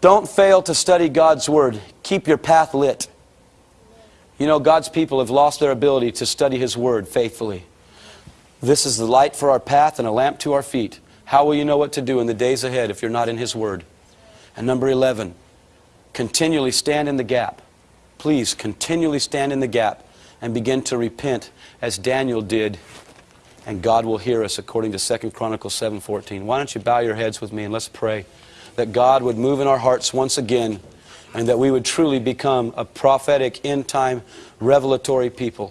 Don't fail to study God's Word. Keep your path lit. You know, God's people have lost their ability to study His Word faithfully. This is the light for our path and a lamp to our feet. How will you know what to do in the days ahead if you're not in His Word? And number 11, continually stand in the gap. Please continually stand in the gap and begin to repent as Daniel did and God will hear us according to 2 Chronicles 7:14. Why don't you bow your heads with me and let's pray that God would move in our hearts once again and that we would truly become a prophetic end time revelatory people.